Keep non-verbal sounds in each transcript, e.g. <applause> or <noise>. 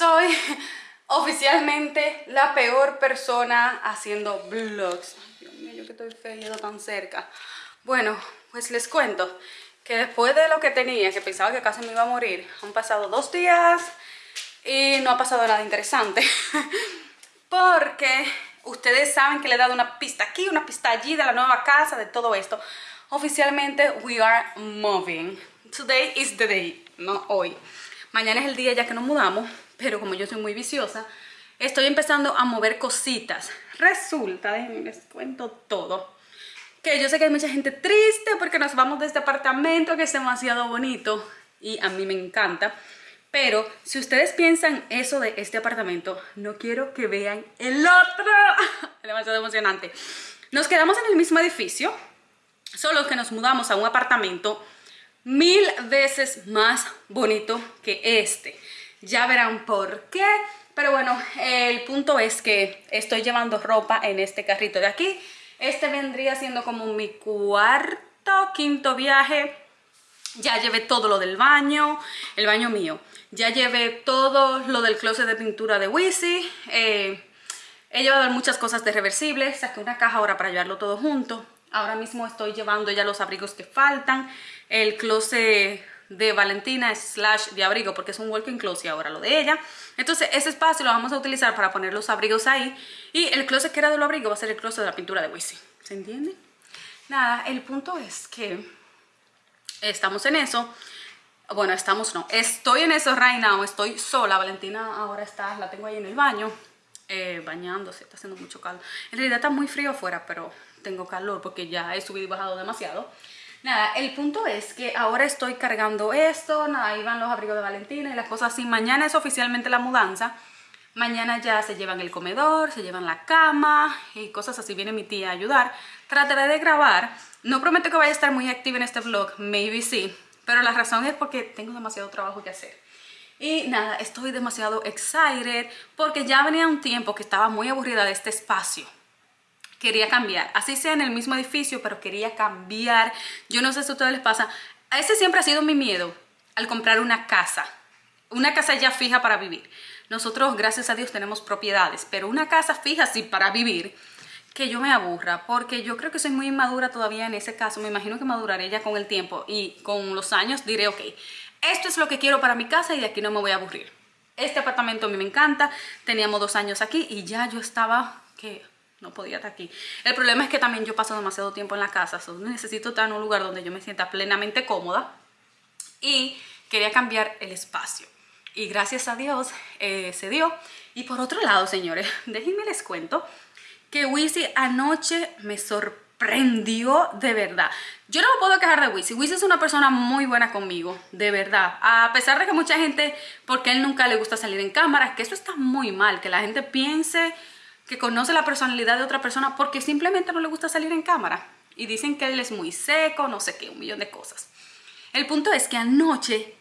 soy <laughs> oficialmente la peor persona haciendo vlogs. Dios mío, yo que estoy feo tan cerca. Bueno, pues les cuento que después de lo que tenía, que pensaba que casi me iba a morir, han pasado dos días y no ha pasado nada interesante. <laughs> Porque ustedes saben que le he dado una pista aquí, una pista allí de la nueva casa, de todo esto. Oficialmente, we are moving. Today is the day, no hoy. Mañana es el día ya que nos mudamos, pero como yo soy muy viciosa, estoy empezando a mover cositas. Resulta, déjenme les cuento todo. Que yo sé que hay mucha gente triste porque nos vamos de este apartamento que es demasiado bonito y a mí me encanta. Pero si ustedes piensan eso de este apartamento, no quiero que vean el otro. Es <laughs> demasiado emocionante. Nos quedamos en el mismo edificio, solo que nos mudamos a un apartamento mil veces más bonito que este. Ya verán por qué. Pero bueno, el punto es que estoy llevando ropa en este carrito de aquí. Este vendría siendo como mi cuarto, quinto viaje. Ya llevé todo lo del baño, el baño mío. Ya llevé todo lo del closet de pintura de Wisi. Eh, he llevado muchas cosas de reversibles. Saqué una caja ahora para llevarlo todo junto. Ahora mismo estoy llevando ya los abrigos que faltan. El closet de Valentina slash de abrigo porque es un walking closet ahora lo de ella. Entonces ese espacio lo vamos a utilizar para poner los abrigos ahí. Y el closet que era de los abrigos va a ser el closet de la pintura de Wisi ¿se entiende? nada, el punto es que estamos en eso. Bueno, estamos no, estoy en eso right now, estoy sola, Valentina ahora está, la tengo ahí en el baño eh, bañándose, está haciendo mucho calor. En realidad está muy frío afuera, pero tengo calor porque ya he subido y bajado demasiado Nada, el punto es que ahora estoy cargando esto, nada, ahí van los abrigos de Valentina y las cosas así. Mañana es oficialmente la mudanza. Mañana ya se llevan el comedor, se llevan la cama y cosas así. Viene mi tía a ayudar. Trataré de grabar. No prometo que vaya a estar muy activa en este vlog, maybe sí. Pero la razón es porque tengo demasiado trabajo que hacer. Y nada, estoy demasiado excited porque ya venía un tiempo que estaba muy aburrida de este espacio quería cambiar. Así sea en el mismo edificio, pero quería cambiar. Yo no sé si a ustedes les pasa. Ese siempre ha sido mi miedo al comprar una casa. Una casa ya fija para vivir. Nosotros, gracias a Dios, tenemos propiedades, pero una casa fija sí para vivir, que yo me aburra, porque yo creo que soy muy inmadura todavía en ese caso. Me imagino que maduraré ya con el tiempo y con los años diré, ok, esto es lo que quiero para mi casa y de aquí no me voy a aburrir. Este apartamento a mí me encanta, teníamos dos años aquí y ya yo estaba, que no podía estar aquí. El problema es que también yo paso demasiado tiempo en la casa, necesito estar en un lugar donde yo me sienta plenamente cómoda y quería cambiar el espacio. Y gracias a Dios eh, se dio. Y por otro lado, señores, <laughs> déjenme les cuento que Wisi anoche me sorprendió de verdad. Yo no me puedo quejar de Wisi. Wisi es una persona muy buena conmigo, de verdad. A pesar de que mucha gente, porque él nunca le gusta salir en cámara, que eso está muy mal, que la gente piense que conoce la personalidad de otra persona porque simplemente no le gusta salir en cámara. Y dicen que él es muy seco, no sé qué, un millón de cosas. El punto es que anoche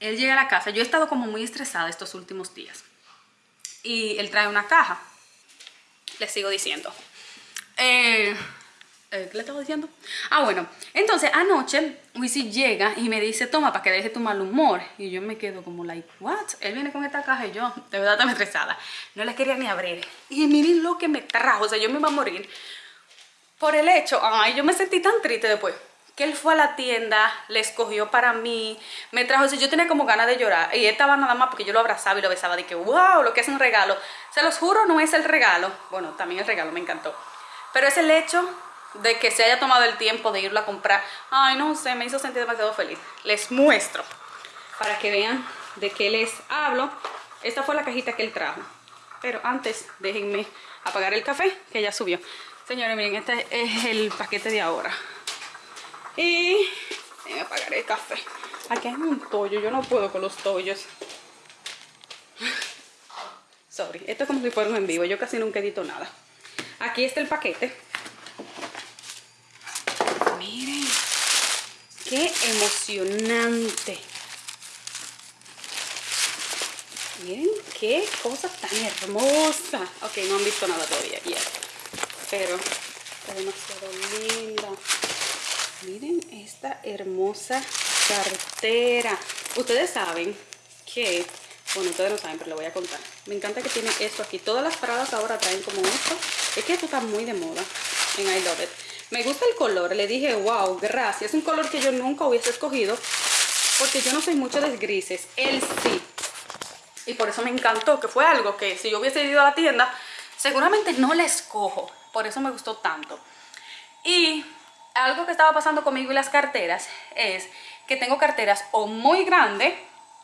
él llega a la casa. Yo he estado como muy estresada estos últimos días. Y él trae una caja. Le sigo diciendo. Eh, ¿Qué le estaba diciendo? Ah, bueno. Entonces, anoche, Wisi llega y me dice, toma, para que deje tu mal humor. Y yo me quedo como, like, what? Él viene con esta caja y yo, de verdad, estaba estresada. No la quería ni abrir. Y miren lo que me trajo. O sea, yo me iba a morir. Por el hecho, ay, yo me sentí tan triste después. Que él fue a la tienda, le escogió para mí, me trajo eso. Yo tenía como ganas de llorar. Y estaba nada más porque yo lo abrazaba y lo besaba. De que, wow, lo que es un regalo. Se los juro, no es el regalo. Bueno, también el regalo me encantó. Pero es el hecho de que se haya tomado el tiempo de irlo a comprar. Ay, no sé, me hizo sentir demasiado feliz. Les muestro para que vean de qué les hablo. Esta fue la cajita que él trajo. Pero antes, déjenme apagar el café, que ya subió. Señores, miren, este es el paquete de ahora. Y déjenme apagar el café. Aquí hay un tollo, yo no puedo con los tollos. <laughs> Sorry, esto es como si fuera en vivo, yo casi nunca edito nada. Aquí está el paquete ¡Qué emocionante! Miren qué cosa tan hermosa. Ok, no han visto nada todavía, ya. Pero está demasiado linda. Miren esta hermosa cartera. Ustedes saben que Bueno, ustedes no saben, pero lo voy a contar. Me encanta que tiene esto aquí. Todas las paradas ahora traen como esto. Es que esto está muy de moda en I Love It. Me gusta el color. Le dije, wow, gracias. Es un color que yo nunca hubiese escogido. Porque yo no soy mucho de grises. Él sí. Y por eso me encantó. Que fue algo que si yo hubiese ido a la tienda, seguramente no le escojo. Por eso me gustó tanto. Y algo que estaba pasando conmigo y las carteras es que tengo carteras o muy grandes,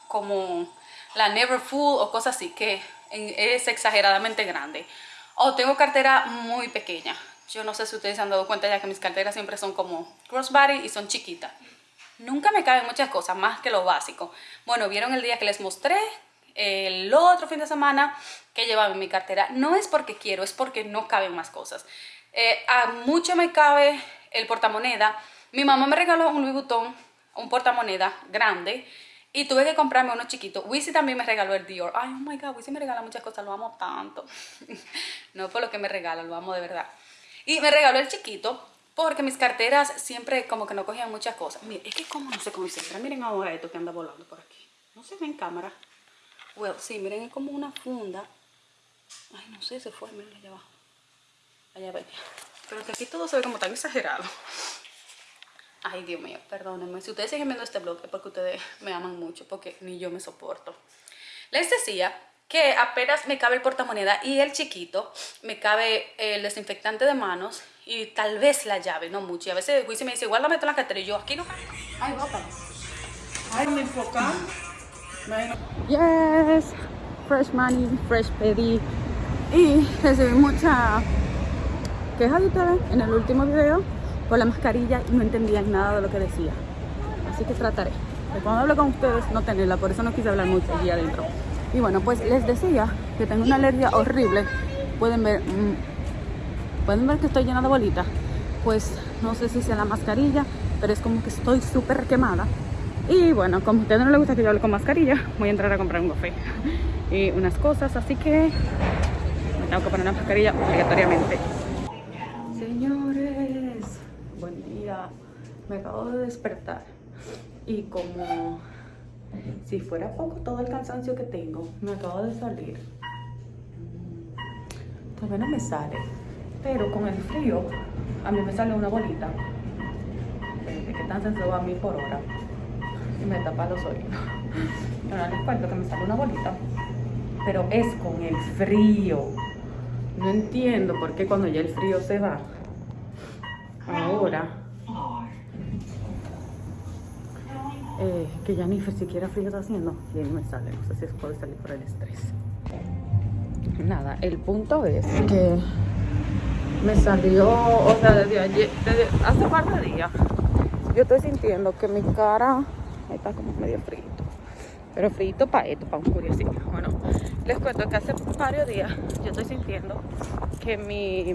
como la Never Full o cosas así, que es exageradamente grande. O tengo cartera muy pequeña. Yo no sé si ustedes se han dado cuenta ya que mis carteras siempre son como crossbody y son chiquitas. Nunca me caben muchas cosas, más que lo básico. Bueno, vieron el día que les mostré, el otro fin de semana que llevaba en mi cartera. No es porque quiero, es porque no caben más cosas. Eh, a mucho me cabe el portamoneda. Mi mamá me regaló un Louis Vuitton, un portamoneda grande. Y tuve que comprarme uno chiquito. Wisi también me regaló el Dior. Ay, oh my God, Wisi me regala muchas cosas, lo amo tanto. <laughs> no por lo que me regala, lo amo de verdad. Y me regaló el chiquito porque mis carteras siempre como que no cogían muchas cosas. Miren, es que como no se concentra. Miren ahora esto que anda volando por aquí. No se ve en cámara. Well, sí, miren, es como una funda. Ay, no sé, se fue, miren allá abajo. Allá venía. Pero que aquí todo se ve como tan exagerado. Ay, Dios mío, perdónenme. Si ustedes siguen viendo este blog es porque ustedes me aman mucho, porque ni yo me soporto. Les decía que apenas me cabe el portamoneda y el chiquito, me cabe el desinfectante de manos y tal vez la llave, no mucho. Y a veces Luis me dice, igual la meto en la cartera y yo, aquí no Ay, bótala. Ay, me enfocan. Yes, fresh money, fresh pedi. Y recibí mucha queja de ustedes en el último video por la mascarilla y no entendían nada de lo que decía. Así que trataré de cuando hablo con ustedes no tenerla, por eso no quise hablar mucho aquí adentro. Y bueno, pues les decía que tengo una alergia horrible. Pueden ver, mm, pueden ver que estoy llena de bolitas. Pues no sé si sea la mascarilla, pero es como que estoy súper quemada. Y bueno, como a ustedes no les gusta que yo hable con mascarilla, voy a entrar a comprar un café y unas cosas, así que me tengo que poner una mascarilla obligatoriamente. me acabo de despertar y como si fuera poco todo el cansancio que tengo, me acabo de salir. Todavía no me sale, pero con el frío a mí me sale una bolita. De qué tan va a mí por hora y me tapa los oídos. Ahora les cuento que me sale una bolita, pero es con el frío. No entiendo por qué cuando ya el frío se va, ahora Eh, que ya ni siquiera frío está haciendo y ahí me sale, no sé si puede salir por el estrés. Nada, el punto es que me salió, o sea, desde ayer, desde hace un par de días, yo estoy sintiendo que mi cara está como medio frito. Pero frito para esto, para un curiosito. Bueno, les cuento que hace varios días yo estoy sintiendo que mi...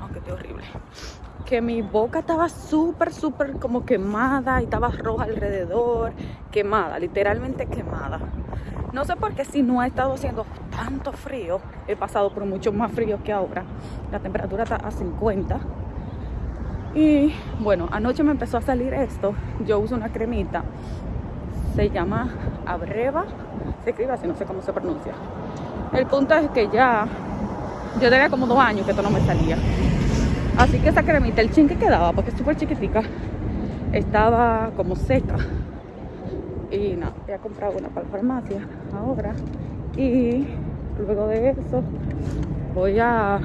Aunque esté horrible que mi boca estaba súper, súper como quemada y estaba roja alrededor, quemada, literalmente quemada. No sé por qué si no ha estado haciendo tanto frío, he pasado por mucho más frío que ahora. La temperatura está a 50. Y bueno, anoche me empezó a salir esto. Yo uso una cremita. Se llama Abreva. Se escribe así, no sé cómo se pronuncia. El punto es que ya, yo tenía como dos años que esto no me salía. Así que esa cremita, el chin que quedaba, porque es súper chiquitica, estaba como seca. Y nada, voy a comprar una para la farmacia ahora. Y luego de eso voy a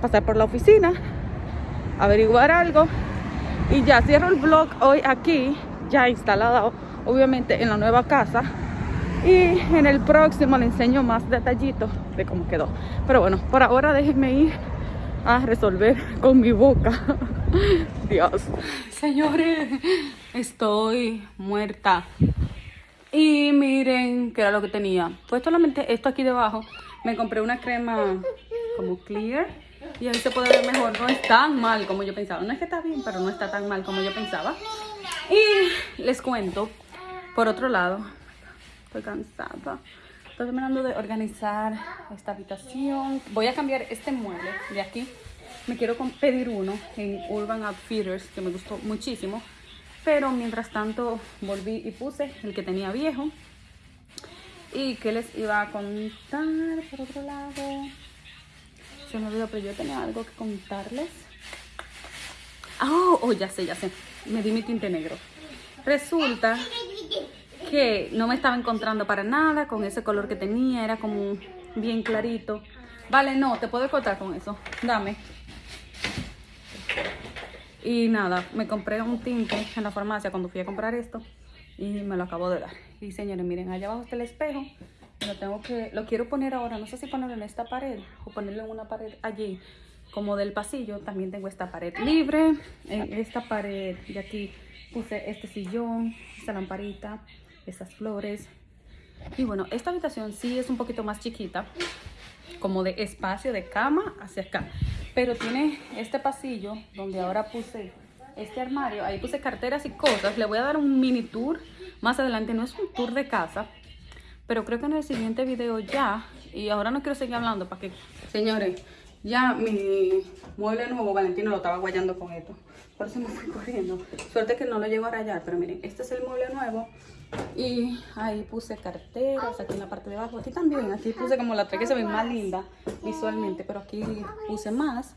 pasar por la oficina, averiguar algo. Y ya cierro el vlog hoy aquí, ya instalado obviamente en la nueva casa. Y en el próximo le enseño más detallitos de cómo quedó. Pero bueno, por ahora déjenme ir a resolver con mi boca. <laughs> Dios. Señores, estoy muerta. Y miren qué era lo que tenía. Pues solamente esto aquí debajo. Me compré una crema como clear. Y ahí se puede ver mejor. No es tan mal como yo pensaba. No es que está bien, pero no está tan mal como yo pensaba. Y les cuento, por otro lado, estoy cansada. Estoy terminando de organizar esta habitación. Voy a cambiar este mueble de aquí. Me quiero pedir uno en Urban Outfitters que me gustó muchísimo. Pero mientras tanto volví y puse el que tenía viejo. Y que les iba a contar por otro lado. Se me olvidó, pero yo tenía algo que contarles. Oh, oh, ya sé, ya sé. Me di mi tinte negro. Resulta que no me estaba encontrando para nada con ese color que tenía. Era como bien clarito. Vale, no, te puedo cortar con eso. Dame. Y nada, me compré un tinte en la farmacia cuando fui a comprar esto y me lo acabo de dar. Y señores, miren, allá abajo está el espejo. Lo tengo que, lo quiero poner ahora, no sé si ponerlo en esta pared o ponerlo en una pared allí, como del pasillo. También tengo esta pared libre. En esta pared de aquí puse este sillón, esta lamparita, estas flores. Y bueno, esta habitación sí es un poquito más chiquita, como de espacio de cama hacia acá. Pero tiene este pasillo donde ahora puse este armario. Ahí puse carteras y cosas. Le voy a dar un mini tour más adelante. No es un tour de casa, pero creo que en el siguiente video ya. Y ahora no quiero seguir hablando para que... Señores, ya mi mueble nuevo, Valentino lo estaba guayando con esto. Por eso me fui corriendo. Suerte que no lo llego a rayar, pero miren, este es el mueble nuevo. Y ahí puse carteras, aquí en la parte de abajo. Aquí también, aquí puse como la tres que se ve más linda visualmente, pero aquí puse más.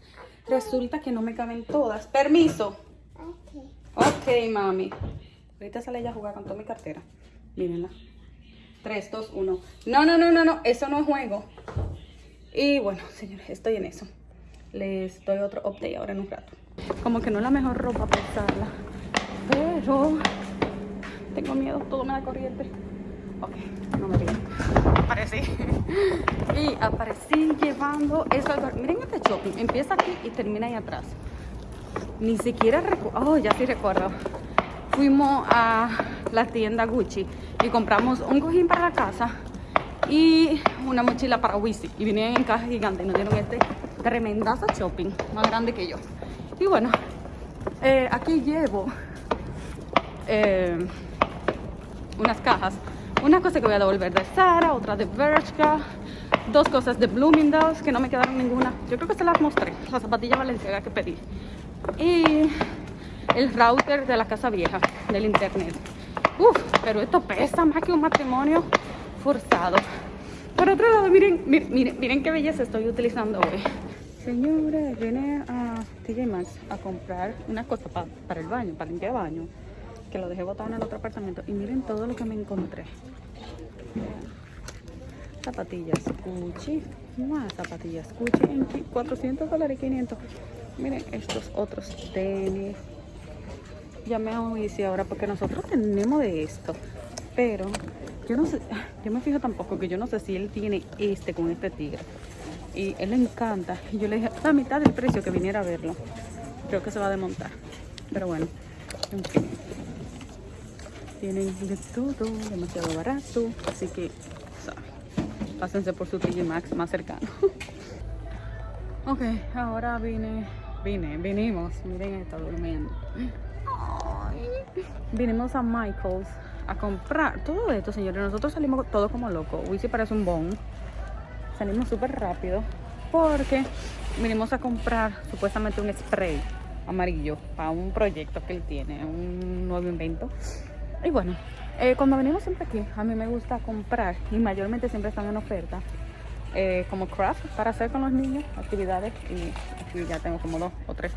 Resulta que no me caben todas. Permiso. Ok, mami. Ahorita sale ella a jugar con toda mi cartera. Mírenla. 3, 2, 1. No, no, no, no, no. Eso no es juego. Y bueno, señores, estoy en eso. Les doy otro update ahora en un rato. Como que no es la mejor ropa para usarla. Pero tengo miedo, todo me da corriente. Ok, no me digan. Aparecí. <laughs> Y aparecí llevando eso. Miren este shopping. Empieza aquí y termina ahí atrás. Ni siquiera recuerdo. Oh, ya sí recuerdo. Fuimos a la tienda Gucci y compramos un cojín para la casa y una mochila para Wisi. Y vinieron en caja gigante y nos dieron este tremendazo shopping, más grande que yo. Y bueno, eh, aquí llevo eh, unas cajas. Una cosa que voy a devolver de Sara, otra de Bershka, dos cosas de Bloomingdale's que no me quedaron ninguna. Yo creo que se las mostré, la zapatilla valenciaga que pedí. Y el router de la casa vieja, del internet. Uf, pero esto pesa más que un matrimonio forzado. Por otro lado, miren, miren, miren, qué belleza estoy utilizando hoy. Señores, vine a TJ Maxx a comprar una cosa para el baño, para limpiar el baño que lo dejé botado en el otro apartamento. Y miren todo lo que me encontré. Zapatillas Gucci. Más zapatillas Gucci en 400 dólares 500. Miren estos otros tenis. Ya me hice ahora porque nosotros tenemos de esto. Pero yo no sé, yo me fijo tampoco que yo no sé si él tiene este con este tigre. Y él le encanta. Y yo le dije, a mitad del precio que viniera a verlo. Creo que se va a desmontar. Pero bueno, en fin tienen de todo, demasiado barato, así que pásense por su TG Max más cercano. <laughs> ok, ahora vine, vine, vinimos, miren, está durmiendo. Vinimos a Michael's a comprar todo esto, señores. Nosotros salimos todo como locos. Wisi parece un bon. Salimos súper rápido porque vinimos a comprar supuestamente un spray amarillo para un proyecto que él tiene, un nuevo invento. Y bueno, eh, cuando venimos siempre aquí, a mí me gusta comprar y mayormente siempre están en oferta. Eh, como craft para hacer con los niños, actividades y aquí ya tengo como dos o tres.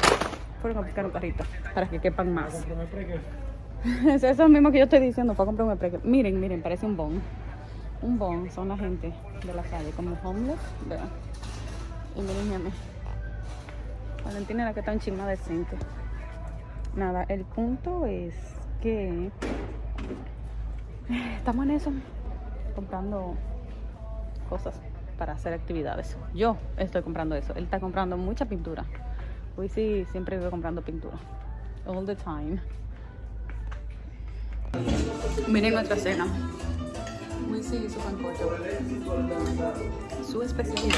Fueron a buscar un carrito para que quepan más. <laughs> es eso mismo que yo estoy diciendo, para comprar un preque. Miren, miren, parece un bon. Un bon, son la gente de la calle, como homeless. Vean. Y miren, miren. Valentina la que está en chima decente. Nada, el punto es que estamos en eso, comprando cosas para hacer actividades. Yo estoy comprando eso. Él está comprando mucha pintura. Hoy sí, siempre voy comprando pintura. All the time. Miren nuestra cena. Sí, su pancocho. Su especialidad.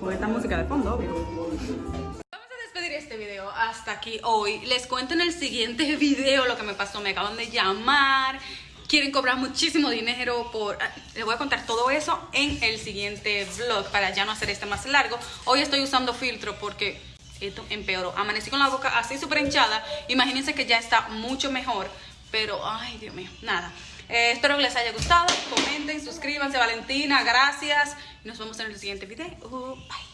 Con esta música de fondo, obvio este video hasta aquí hoy. Les cuento en el siguiente <laughs> video lo que me pasó. Me acaban de llamar. Quieren cobrar muchísimo dinero por... Ah, les voy a contar todo eso en el siguiente vlog para ya no hacer este más largo. Hoy estoy usando filtro porque esto empeoró. Amanecí con la boca así súper hinchada. Imagínense que ya está mucho mejor. Pero, ay, Dios mío, nada. Eh, espero que les haya gustado. Comenten, suscríbanse. Valentina, gracias. Nos vemos en el siguiente video. bye.